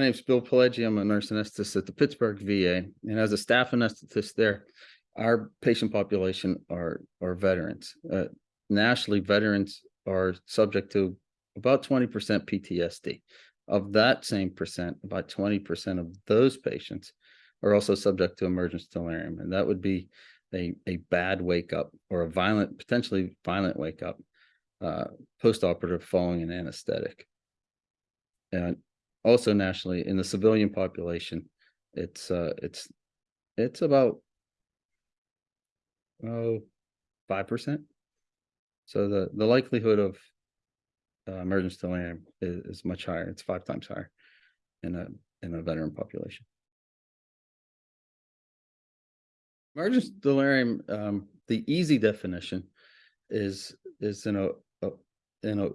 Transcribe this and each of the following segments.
My name's Bill Pelleggi. I'm a nurse anesthetist at the Pittsburgh VA, and as a staff anesthetist there, our patient population are are veterans. Uh, nationally, veterans are subject to about twenty percent PTSD. Of that same percent, about twenty percent of those patients are also subject to emergence delirium, and that would be a a bad wake up or a violent, potentially violent wake up uh, post-operative following an anesthetic. And also nationally in the civilian population, it's uh, it's it's about oh five percent. So the the likelihood of uh, emergence delirium is, is much higher. It's five times higher in a in a veteran population. Emergence delirium, um, the easy definition is is in a, a in a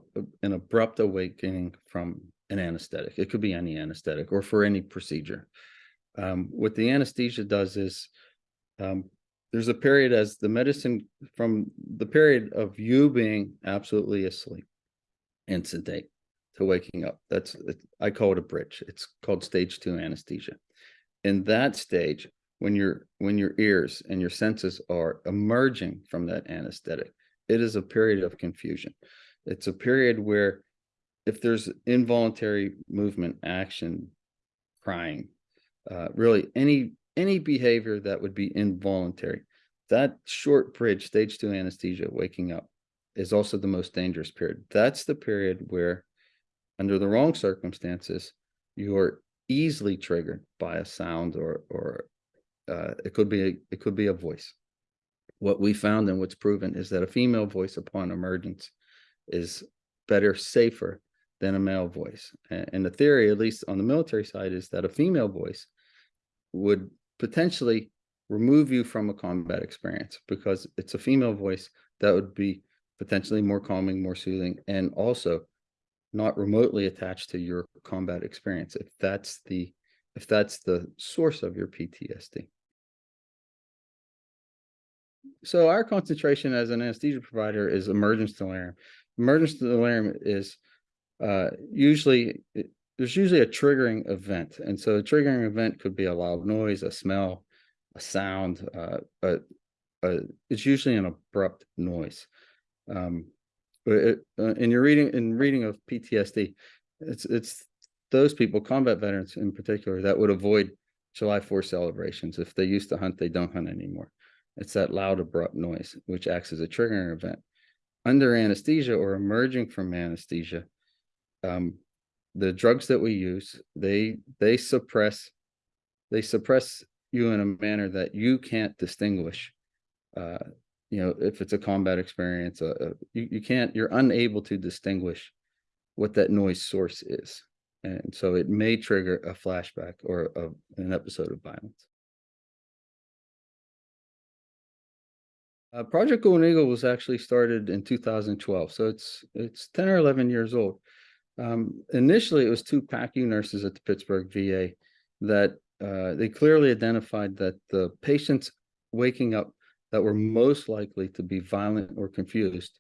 an abrupt awakening from an anesthetic. It could be any anesthetic or for any procedure. Um, what the anesthesia does is um, there's a period as the medicine from the period of you being absolutely asleep and sedate to waking up. That's I call it a bridge. It's called stage two anesthesia. In that stage, when your when your ears and your senses are emerging from that anesthetic, it is a period of confusion. It's a period where if there's involuntary movement, action, crying, uh, really any any behavior that would be involuntary, that short bridge, stage two anesthesia, waking up, is also the most dangerous period. That's the period where, under the wrong circumstances, you're easily triggered by a sound or or uh, it could be a, it could be a voice. What we found and what's proven is that a female voice upon emergence is better, safer than a male voice. And the theory, at least on the military side, is that a female voice would potentially remove you from a combat experience because it's a female voice that would be potentially more calming, more soothing, and also not remotely attached to your combat experience if that's the if that's the source of your PTSD. So our concentration as an anesthesia provider is emergence delirium. Emergence delirium is uh, usually there's usually a triggering event. And so a triggering event could be a loud noise, a smell, a sound, uh, a, it's usually an abrupt noise. Um, it, uh, in your reading, in reading of PTSD, it's, it's those people, combat veterans in particular, that would avoid July 4th celebrations. If they used to hunt, they don't hunt anymore. It's that loud, abrupt noise, which acts as a triggering event. Under anesthesia or emerging from anesthesia, um, the drugs that we use, they they suppress they suppress you in a manner that you can't distinguish. Uh, you know, if it's a combat experience, uh, uh, you, you can't, you're unable to distinguish what that noise source is. And so it may trigger a flashback or a, an episode of violence. Uh, Project Golden Eagle was actually started in 2012, so it's it's 10 or 11 years old. Um, initially, it was two PACU nurses at the Pittsburgh VA that uh, they clearly identified that the patients waking up that were most likely to be violent or confused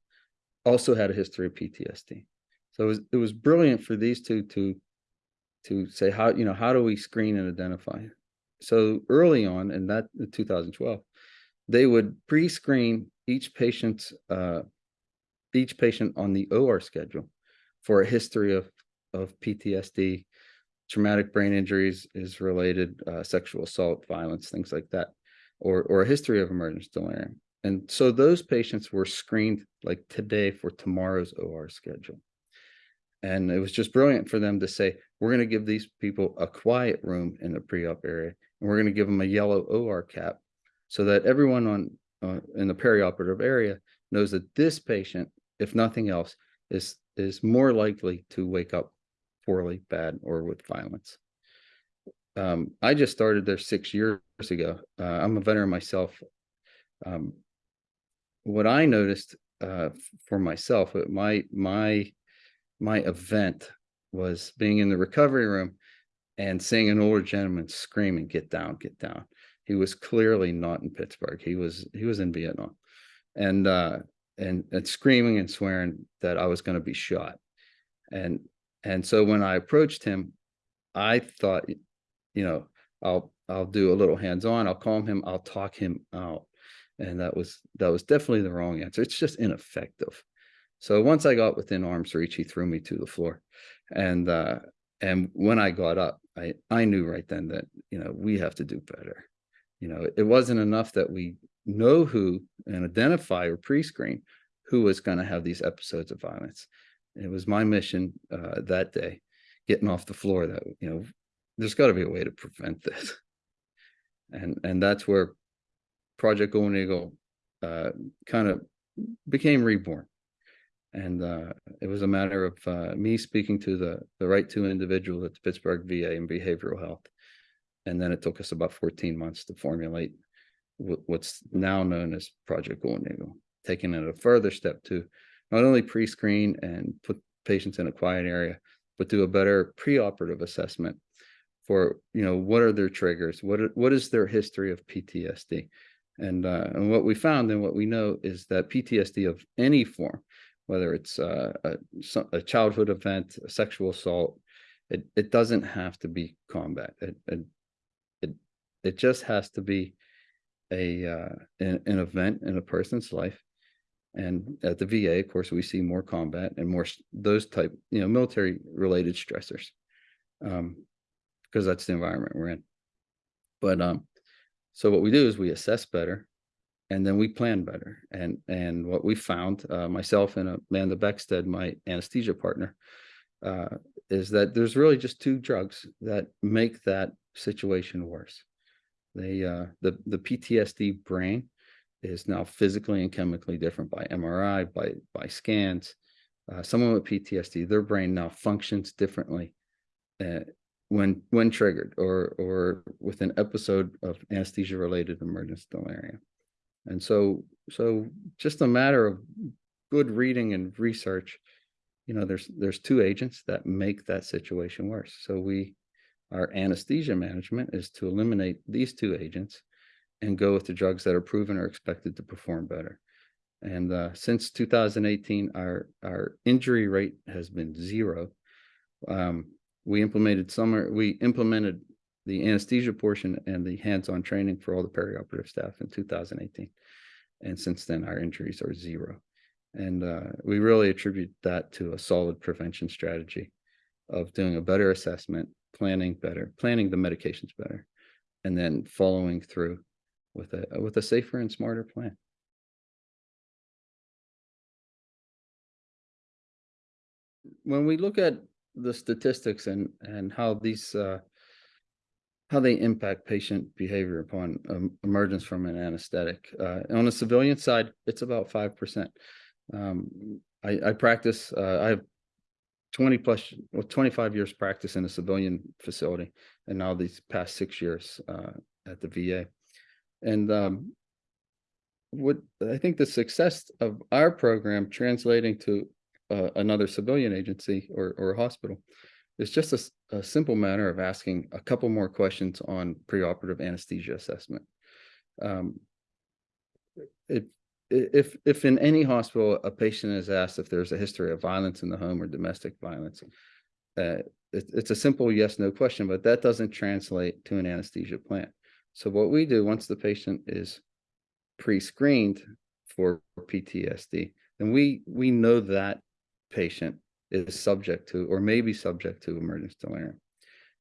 also had a history of PTSD. So it was, it was brilliant for these two to to say how you know how do we screen and identify. So early on in that in 2012, they would pre-screen each patient's uh, each patient on the OR schedule for a history of, of PTSD, traumatic brain injuries is related, uh, sexual assault, violence, things like that, or, or a history of emergence delirium. And so those patients were screened like today for tomorrow's OR schedule. And it was just brilliant for them to say, we're going to give these people a quiet room in the pre-op area, and we're going to give them a yellow OR cap so that everyone on uh, in the perioperative area knows that this patient, if nothing else, is is more likely to wake up poorly, bad, or with violence. Um, I just started there six years ago. Uh, I'm a veteran myself. Um, what I noticed uh, for myself, uh, my my my event was being in the recovery room and seeing an older gentleman screaming, "Get down, get down!" He was clearly not in Pittsburgh. He was he was in Vietnam, and uh, and and screaming and swearing that I was going to be shot. And and so when I approached him, I thought, you know, I'll, I'll do a little hands-on, I'll calm him, I'll talk him out. And that was, that was definitely the wrong answer. It's just ineffective. So once I got within arm's reach, he threw me to the floor. And, uh, and when I got up, I, I knew right then that, you know, we have to do better. You know, it wasn't enough that we know who and identify or pre-screen who was going to have these episodes of violence. It was my mission uh, that day, getting off the floor that, you know, there's got to be a way to prevent this. And, and that's where Project Golden Eagle uh, kind of became reborn. And uh, it was a matter of uh, me speaking to the, the right two individuals at the Pittsburgh VA in behavioral health. And then it took us about 14 months to formulate what's now known as Project Golden Eagle, taking it a further step to not only pre-screen and put patients in a quiet area, but do a better preoperative assessment for, you know, what are their triggers? What, are- what is their history of PTSD? And, uh, and what we found and what we know is that PTSD of any form, whether it's uh, a, a childhood event, a sexual assault, it, it doesn't have to be combat. It, it, it, it just has to be a, uh, an, an event in a person's life. And at the VA, of course, we see more combat and more those type, you know, military related stressors. Um, because that's the environment we're in. But, um, so what we do is we assess better and then we plan better. And, and what we found, uh, myself and Amanda Beckstead, my anesthesia partner, uh, is that there's really just two drugs that make that situation worse. They, uh, the, the PTSD brain is now physically and chemically different by MRI, by, by scans. Uh, someone with PTSD, their brain now functions differently uh, when, when triggered or, or with an episode of anesthesia related emergence delirium. And so, so just a matter of good reading and research, you know, there's, there's two agents that make that situation worse. So we, our anesthesia management is to eliminate these two agents and go with the drugs that are proven or expected to perform better. And uh, since 2018, our, our injury rate has been zero. Um, we implemented summer, we implemented the anesthesia portion and the hands-on training for all the perioperative staff in 2018. And since then, our injuries are zero. And uh, we really attribute that to a solid prevention strategy of doing a better assessment, planning better, planning the medications better, and then following through with a with a safer and smarter plan. When we look at the statistics and and how these uh, how they impact patient behavior upon um, emergence from an anesthetic. Uh, on the civilian side, it's about five percent. Um, I, I practice. Uh, I have twenty plus, well, twenty-five years practice in a civilian facility, and now these past six years uh, at the VA. And um, what I think the success of our program translating to uh, another civilian agency or or hospital it's just a simple matter of asking a couple more questions on preoperative anesthesia assessment. Um, If, if, if in any hospital, a patient is asked if there's a history of violence in the home or domestic violence, uh, it, it's a simple yes, no question, but that doesn't translate to an anesthesia plan. So what we do, once the patient is pre-screened for PTSD, then we, we know that patient is subject to or may be subject to emergence delirium.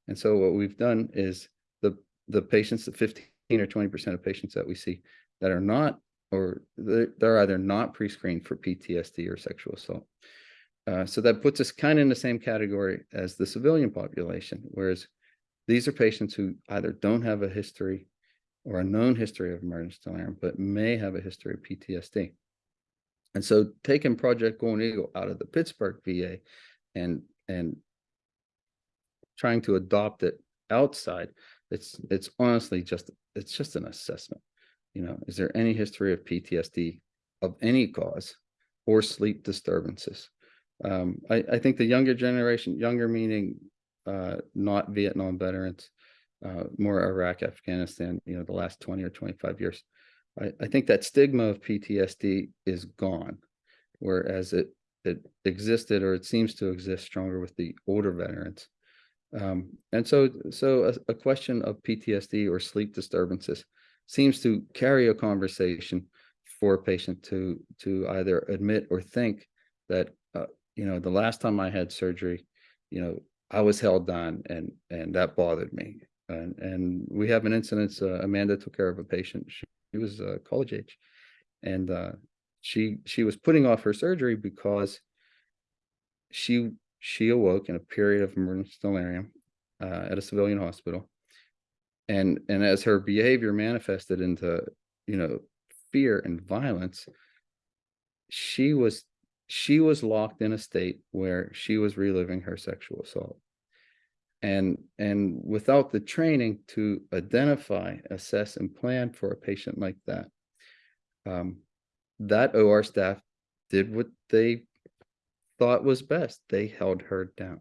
And so what we've done is the the patients, the 15 or 20% of patients that we see that are not or they're, either not pre-screened for PTSD or sexual assault. Uh, so that puts us kind of in the same category as the civilian population, whereas these are patients who either don't have a history or a known history of emergence delirium, but may have a history of PTSD. And so taking Project Golden Eagle out of the Pittsburgh VA and, and trying to adopt it outside, it's, it's honestly just, it's just an assessment. You know, is there any history of PTSD of any cause or sleep disturbances? Um, I, I think the younger generation, younger meaning, uh, not Vietnam veterans, uh, more Iraq, Afghanistan, you know, the last twenty or twenty-five years. I, I think that stigma of PTSD is gone, whereas it, it existed or it seems to exist stronger with the older veterans. Um, and so, so a, a question of PTSD or sleep disturbances seems to carry a conversation for a patient to, to either admit or think that, uh, you know, the last time I had surgery, you know, I was held down and, and that bothered me. And, and we have an incident, uh, Amanda took care of a patient. She, she was uh, college age and, uh, she, she was putting off her surgery because she she awoke in a period of emergency delirium uh, at a civilian hospital. And, and as her behavior manifested into, you know, fear and violence, she was, she was locked in a state where she was reliving her sexual assault. And, and without the training to identify, assess, and plan for a patient like that, um, that OR staff did what they thought was best. They held her down,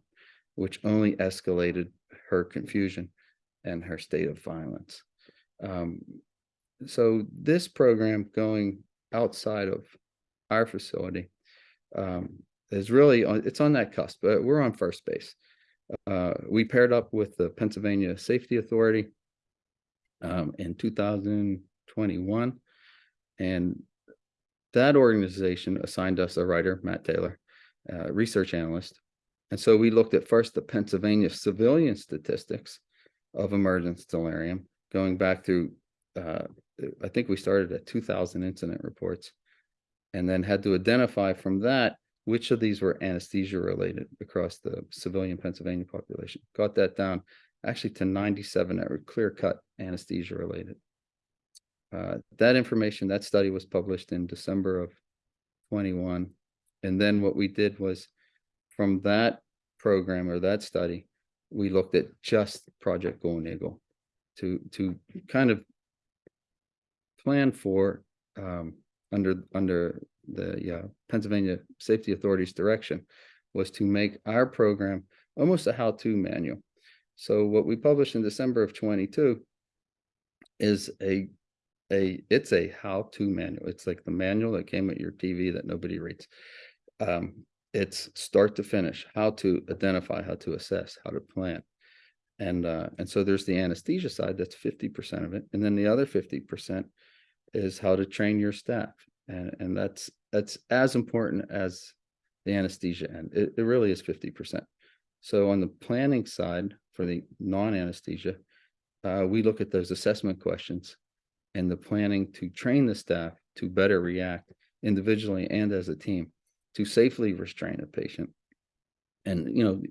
which only escalated her confusion and her state of violence. Um, so this program going outside of our facility um, is really on, it's on that cusp, but we're on first base. Uh, we paired up with the Pennsylvania Safety Authority um, in 2021, and that organization assigned us a writer, Matt Taylor, uh, research analyst. And so we looked at first the Pennsylvania civilian statistics of emergence delirium, going back through, uh, I think we started at 2000 incident reports, and then had to identify from that which of these were anesthesia related across the civilian Pennsylvania population. Got that down actually to 97 that were clear cut anesthesia related. Uh, that information, that study was published in December of 21 and then what we did was from that program or that study, we looked at just Project Golden Eagle to to kind of plan for um, under under the uh, Pennsylvania Safety Authority's direction was to make our program almost a how-to manual. So what we published in December of 22 is a a it's a how-to manual. It's like the manual that came with your TV that nobody reads um, it's start to finish, how to identify, how to assess, how to plan. And, uh, and so there's the anesthesia side, that's 50% of it. And then the other 50% is how to train your staff. And, and that's, that's as important as the anesthesia end. It, it really is 50%. So on the planning side for the non-anesthesia, uh, we look at those assessment questions and the planning to train the staff to better react individually and as a team to safely restrain a patient and, you know,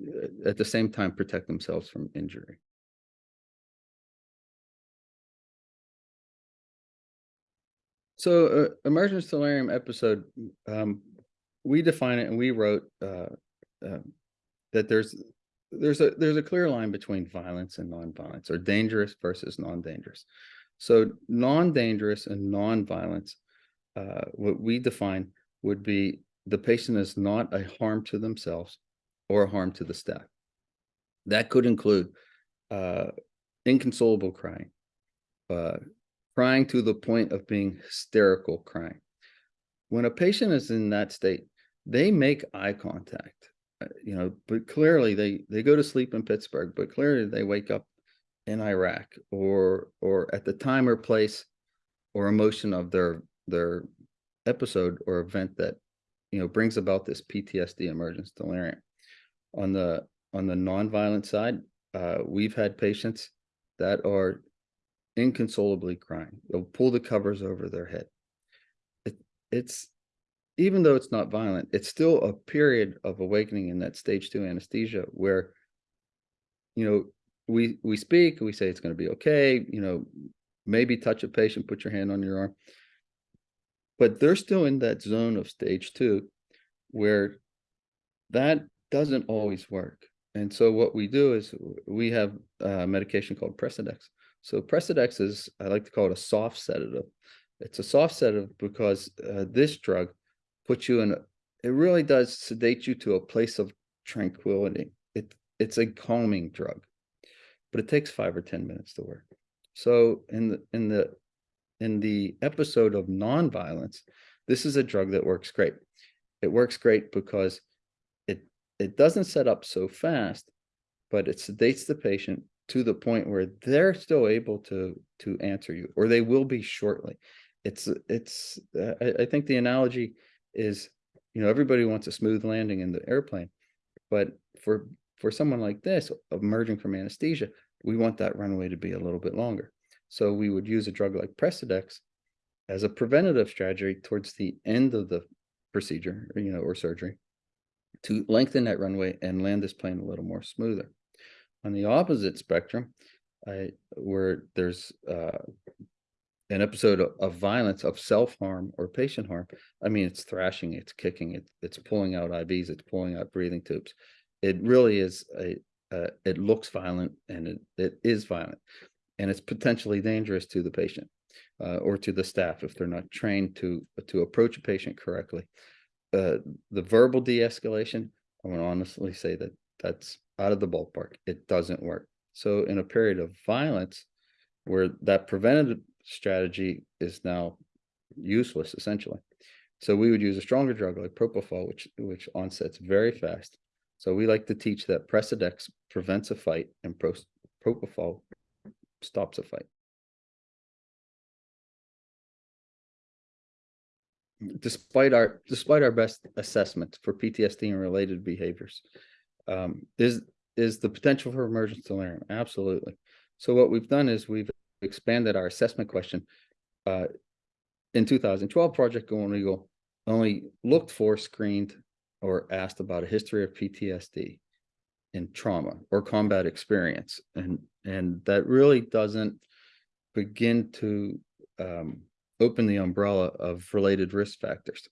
at the same time, protect themselves from injury. So uh, emergence delirium episode, um, we define it and we wrote uh, uh, that there's there's a there's a clear line between violence and non-violence or dangerous versus non-dangerous. So non-dangerous and non-violence, uh, what we define would be the patient is not a harm to themselves or a harm to the staff. That could include uh, inconsolable crying, uh, crying to the point of being hysterical crying. When a patient is in that state, they make eye contact, uh, you know, but clearly they, they go to sleep in Pittsburgh, but clearly they wake up in Iraq or, or at the time or place or emotion of their, their episode or event that you know, brings about this PTSD emergence delirium. On the on the nonviolent side, uh, we've had patients that are inconsolably crying. They'll pull the covers over their head. It, it's even though it's not violent, it's still a period of awakening in that stage two anesthesia where, you know, we we speak, we say it's going to be okay, you know, maybe touch a patient, put your hand on your arm but they're still in that zone of stage two where that doesn't always work. And so what we do is we have a medication called Precedex. So Precedex is, I like to call it a soft sedative. It's a soft sedative because uh, this drug puts you in, a, it really does sedate you to a place of tranquility. It, it's a calming drug, but it takes five or 10 minutes to work. So in the, in the in the episode of nonviolence, this is a drug that works great. It works great because it it doesn't set up so fast, but it sedates the patient to the point where they're still able to, to answer you, or they will be shortly. It's, it's, uh, I, I think the analogy is, you know, everybody wants a smooth landing in the airplane. But for, for someone like this, emerging from anesthesia, we want that runway to be a little bit longer. So we would use a drug like Precedex as a preventative strategy towards the end of the procedure, or, you know, or surgery to lengthen that runway and land this plane a little more smoother. On the opposite spectrum, I, where there's uh, an episode of, of violence, of self-harm or patient harm, I mean, it's thrashing, it's kicking, it, it's pulling out IVs, it's pulling out breathing tubes. It really is a, uh, it looks violent and it, it is violent. And it's potentially dangerous to the patient uh, or to the staff if they're not trained to, to approach a patient correctly. Uh, the verbal de-escalation, I want to honestly say that that's out of the ballpark. It doesn't work. So in a period of violence, where that preventative strategy is now useless essentially. So we would use a stronger drug like propofol, which which onsets very fast. So we like to teach that Precedex prevents a fight and pro propofol stops a fight. Despite our despite our best assessment for PTSD and related behaviors, um, is is the potential for emergence delirium? Absolutely. So what we've done is we've expanded our assessment question. Uh, in 2012, Project Eagle only looked for, screened, or asked about a history of PTSD and trauma or combat experience. And, and that really doesn't begin to um, open the umbrella of related risk factors.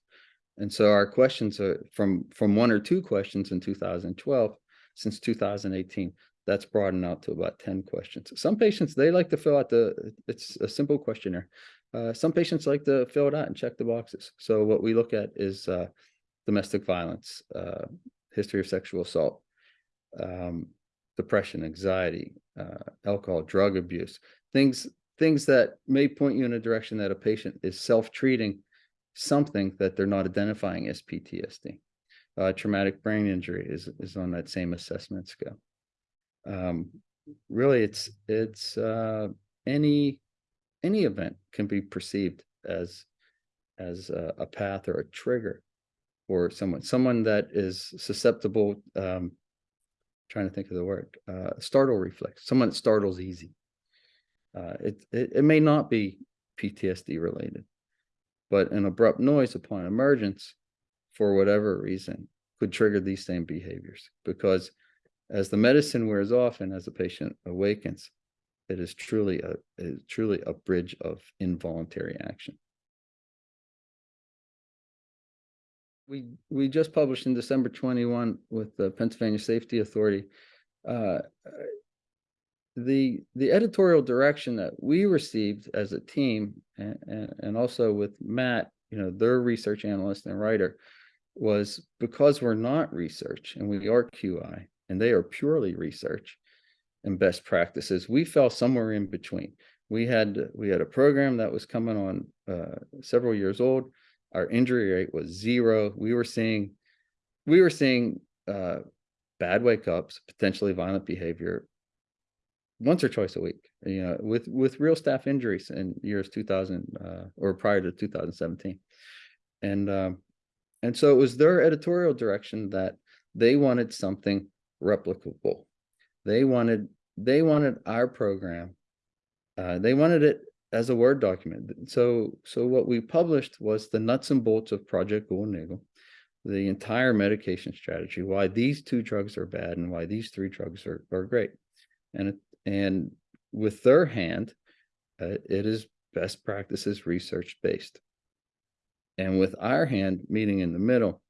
And so our questions are from, from one or two questions in 2012, since 2018, that's broadened out to about 10 questions. Some patients, they like to fill out the, it's a simple questionnaire. Uh, some patients like to fill it out and check the boxes. So what we look at is uh, domestic violence, uh, history of sexual assault, um, depression, anxiety, uh, alcohol, drug abuse, things, things that may point you in a direction that a patient is self-treating something that they're not identifying as PTSD. Uh, traumatic brain injury is, is on that same assessment scale. Um, really, it's it's uh, any any event can be perceived as as a, a path or a trigger for someone someone that is susceptible. Um, trying to think of the word uh, startle reflex. Someone startles easy. Uh, it, it it may not be PTSD related, but an abrupt noise upon emergence, for whatever reason, could trigger these same behaviors because as the medicine wears off and as the patient awakens, it is truly a is truly a bridge of involuntary action. We we just published in December 21 with the Pennsylvania Safety Authority uh, the the editorial direction that we received as a team and, and, also with Matt, you know, their research analyst and writer was because we're not research and we are QI and they are purely research and best practices. We fell somewhere in between. We had we had a program that was coming on uh, several years old. Our injury rate was zero. We were seeing we were seeing uh, bad wake ups, potentially violent behavior once or twice a week. You know, with with real staff injuries in years 2000 uh, or prior to 2017, and um, and so it was their editorial direction that they wanted something replicable. They wanted they wanted our program. Uh, they wanted it as a Word document. So so what we published was the nuts and bolts of Project Golden the entire medication strategy, why these two drugs are bad and why these three drugs are, are great. And and with their hand, uh, it is best practices research based. And with our hand meeting in the middle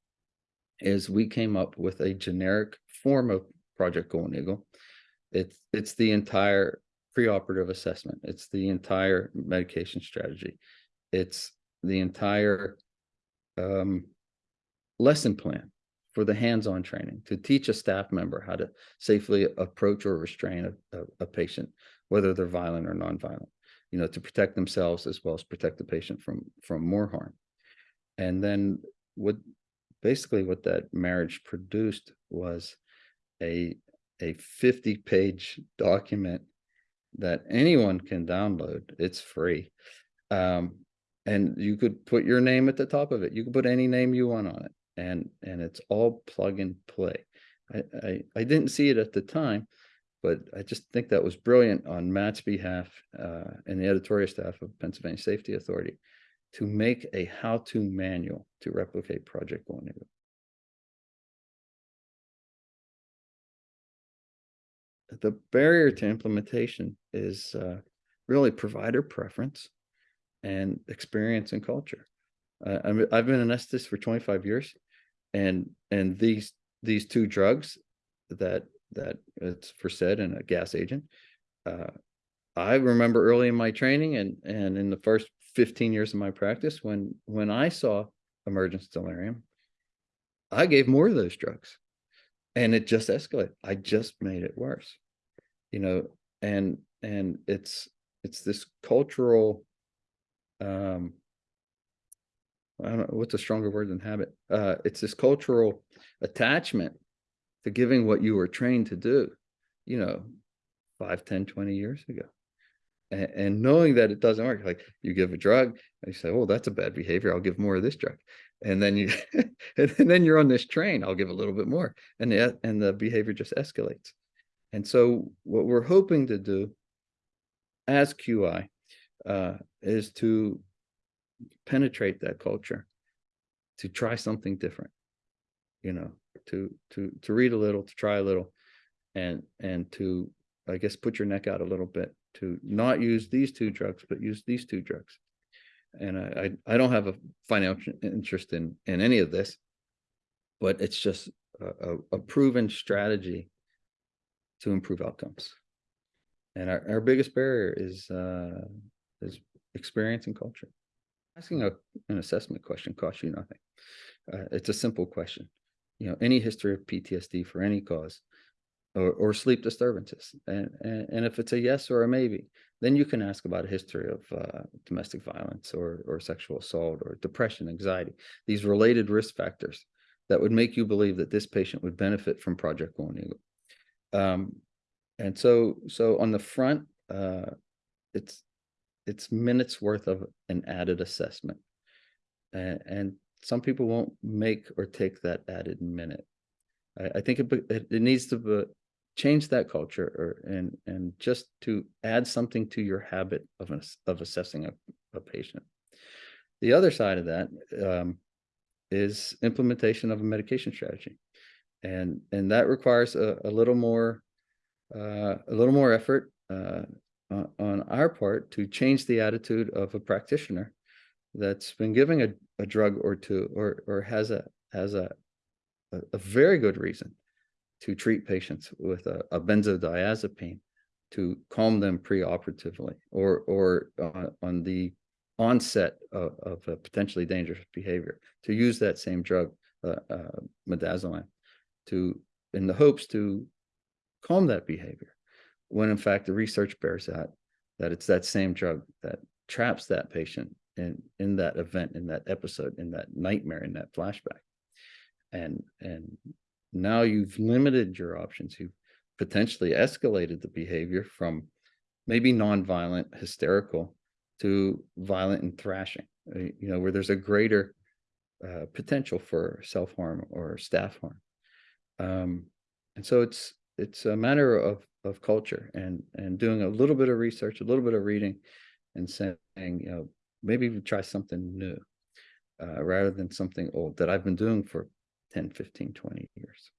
is we came up with a generic form of Project Golden Eagle. It's, it's the entire preoperative assessment. It's the entire medication strategy. It's the entire um, lesson plan for the hands-on training to teach a staff member how to safely approach or restrain a, a, a patient, whether they're violent or non-violent, you know, to protect themselves as well as protect the patient from, from more harm. And then what basically what that marriage produced was a a fifty page document that anyone can download. It's free. Um, and you could put your name at the top of it. You could put any name you want on it and, and it's all plug and play. I, I, I didn't see it at the time, but I just think that was brilliant on Matt's behalf, uh, and the editorial staff of Pennsylvania Safety Authority to make a how-to manual to replicate Project Golden The barrier to implementation is, uh, really provider preference and experience and culture. Uh, I'm, I've been an Estes for twenty-five years. And, and these, these two drugs that, that it's Versed and a gas agent. Uh, I remember early in my training and, and in the first fifteen years of my practice, when, when I saw emergence delirium, I gave more of those drugs and it just escalated. I just made it worse. You know, and, and it's, it's this cultural um I don't know what's a stronger word than habit. Uh, it's this cultural attachment to giving what you were trained to do, you know, five, 10, 20 years ago. And, and knowing that it doesn't work, like you give a drug and you say, oh, that's a bad behavior. I'll give more of this drug. And then you, and then you're on this train, I'll give a little bit more. And the, and the behavior just escalates. And so what we're hoping to do as QI uh, is to penetrate that culture, to try something different, you know, to to to read a little, to try a little, and and to I guess put your neck out a little bit to not use these two drugs, but use these two drugs. And I I, I don't have a financial interest in in any of this, but it's just a, a, a proven strategy to improve outcomes. And our, our biggest barrier is uh, is experience and culture. Asking a, an assessment question costs you nothing. Uh, it's a simple question. You know, any history of PTSD for any cause or, or sleep disturbances. And, and, and if it's a yes or a maybe, then you can ask about a history of uh, domestic violence or, or sexual assault or depression, anxiety, these related risk factors that would make you believe that this patient would benefit from Project Golden Eagle. Um, and so, so on the front, uh, it's it's minutes worth of an added assessment. And, and some people won't make or take that added minute. I, I think it, it, it needs to be, change that culture or, and, and just to add something to your habit of, of assessing a, a patient. The other side of that um, is implementation of a medication strategy. And, and that requires a, a little more, uh, a little more effort, uh, on our part to change the attitude of a practitioner that's been giving a, a drug or two or or has a has a, a, very good reason to treat patients with a, a benzodiazepine to calm them preoperatively or or uh, on the onset of, of, a potentially dangerous behavior to use that same drug uh, uh, midazolam to in the hopes to calm that behavior when in fact the research bears out that it's that same drug that traps that patient in in that event in that episode in that nightmare in that flashback. And and now you've limited your options. You've potentially escalated the behavior from maybe non-violent hysterical to violent and thrashing uh, you know where there's a greater uh, potential for self-harm or staff harm um, and so it's it's a matter of of culture and and doing a little bit of research, a little bit of reading, and saying, you know, maybe we try something new uh, rather than something old that I've been doing for 10, 15, 20 years.